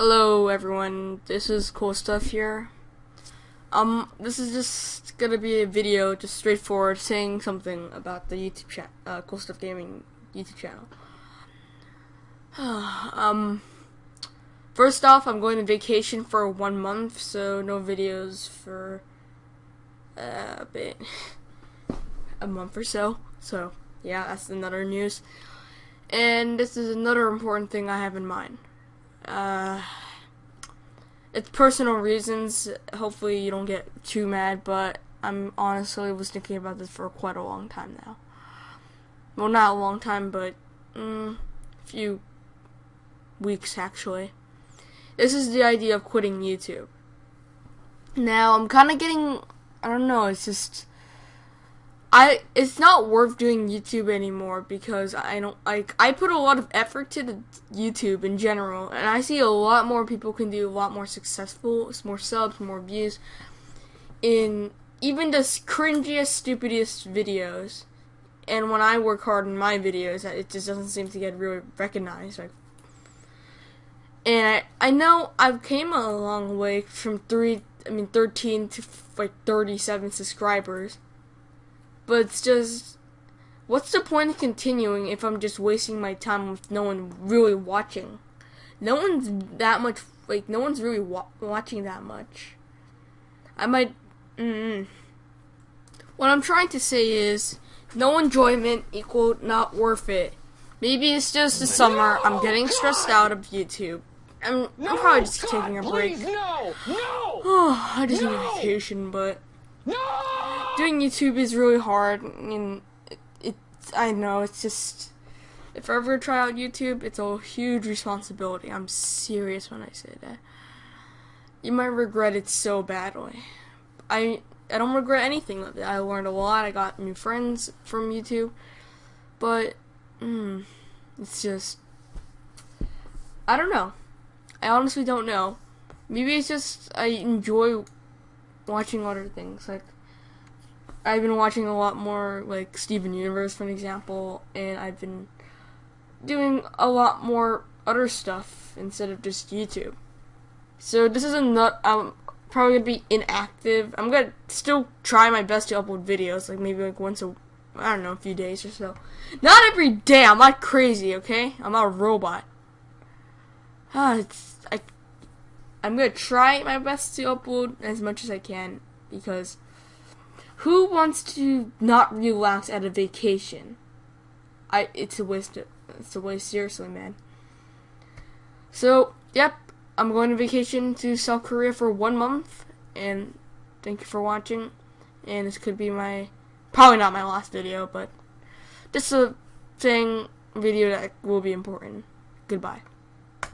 Hello everyone, this is Cool Stuff here. Um, this is just gonna be a video, just straightforward, saying something about the YouTube channel, uh, Cool Stuff Gaming YouTube channel. um, first off, I'm going on vacation for one month, so no videos for a bit, a month or so. So, yeah, that's another news. And this is another important thing I have in mind. Uh, it's personal reasons. Hopefully, you don't get too mad, but I'm honestly was thinking about this for quite a long time now. Well, not a long time, but mm, a few weeks actually. This is the idea of quitting YouTube. Now, I'm kind of getting. I don't know. It's just I it's not worth doing YouTube anymore because I don't like I put a lot of effort to the YouTube in general and I see a lot more people can do a lot more successful, more subs, more views in even the cringiest, stupidest videos. And when I work hard in my videos, it just doesn't seem to get really recognized. Like, and I I know I've came a long way from three, I mean thirteen to like thirty seven subscribers but it's just, what's the point of continuing if I'm just wasting my time with no one really watching? No one's that much, like, no one's really wa watching that much. I might, mm, What I'm trying to say is, no enjoyment equal not worth it. Maybe it's just the summer, I'm getting stressed out of YouTube. I'm, I'm probably just taking a break. Please, no, no, I just need a vacation, but no! Doing YouTube is really hard, and it, it, I know it's just if I ever try out YouTube, it's a huge responsibility. I'm serious when I say that. You might regret it so badly. I I don't regret anything. I learned a lot. I got new friends from YouTube, but mm, it's just I don't know. I honestly don't know. Maybe it's just I enjoy watching other things like I've been watching a lot more like Steven Universe, for an example, and I've been doing a lot more other stuff instead of just YouTube. So this is a nut. I'm probably gonna be inactive. I'm gonna still try my best to upload videos, like maybe like once a, I don't know, a few days or so. Not every day. I'm not crazy, okay? I'm not a robot. Ah, it's I. I'm gonna try my best to upload as much as I can because who wants to not relax at a vacation? I it's a waste it's a waste seriously, man. So, yep, I'm going on vacation to South Korea for 1 month and thank you for watching. And this could be my probably not my last video, but just a thing video that will be important. Goodbye.